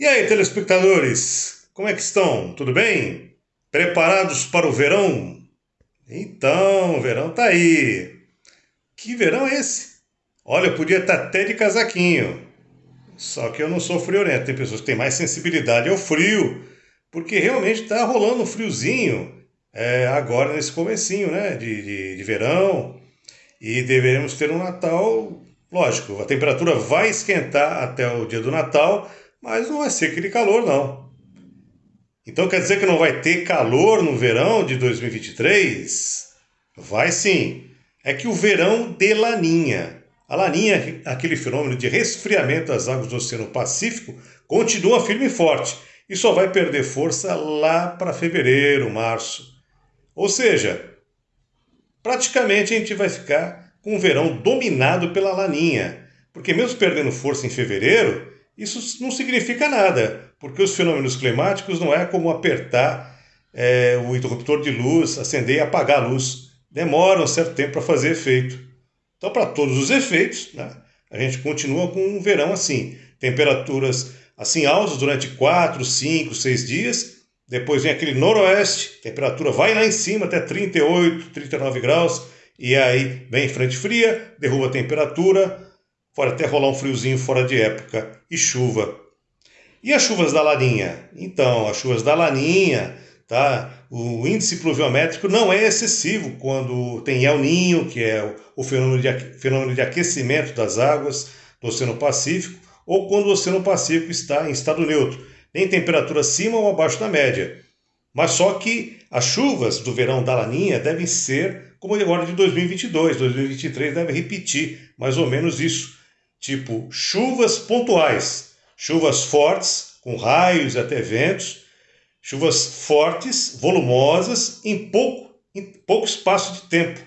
E aí, telespectadores, como é que estão? Tudo bem? Preparados para o verão? Então, o verão tá aí. Que verão é esse? Olha, eu podia estar até de casaquinho. Só que eu não sou friorento. Tem pessoas que têm mais sensibilidade ao frio, porque realmente está rolando um friozinho é, agora nesse comecinho, né? De, de, de verão. E deveremos ter um Natal, lógico, a temperatura vai esquentar até o dia do Natal, mas não vai ser aquele calor, não. Então quer dizer que não vai ter calor no verão de 2023? Vai sim. É que o verão de Laninha. A Laninha, aquele fenômeno de resfriamento das águas do Oceano Pacífico, continua firme e forte e só vai perder força lá para fevereiro, março. Ou seja, praticamente a gente vai ficar com o verão dominado pela Laninha, porque mesmo perdendo força em fevereiro, isso não significa nada, porque os fenômenos climáticos não é como apertar é, o interruptor de luz, acender e apagar a luz. Demora um certo tempo para fazer efeito. Então, para todos os efeitos, né, a gente continua com um verão assim. Temperaturas assim altas durante 4, 5, 6 dias. Depois vem aquele noroeste, temperatura vai lá em cima até 38, 39 graus. E aí vem frente fria, derruba a temperatura, Pode até rolar um friozinho fora de época e chuva. E as chuvas da Laninha? Então, as chuvas da Laninha, tá? O índice pluviométrico não é excessivo quando tem El Ninho, que é o fenômeno de, fenômeno de aquecimento das águas do Oceano Pacífico, ou quando o Oceano Pacífico está em estado neutro, nem temperatura acima ou abaixo da média. Mas só que as chuvas do verão da Laninha devem ser como agora de 2022, 2023 deve repetir mais ou menos isso tipo chuvas pontuais, chuvas fortes, com raios e até ventos, chuvas fortes, volumosas, em pouco, em pouco espaço de tempo.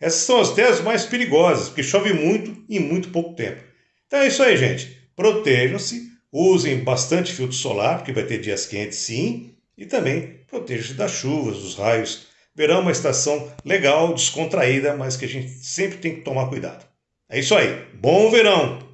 Essas são as teses mais perigosas, porque chove muito em muito pouco tempo. Então é isso aí, gente. Protejam-se, usem bastante filtro solar, porque vai ter dias quentes sim, e também protejam-se das chuvas, dos raios. Verão é uma estação legal, descontraída, mas que a gente sempre tem que tomar cuidado. É isso aí. Bom verão!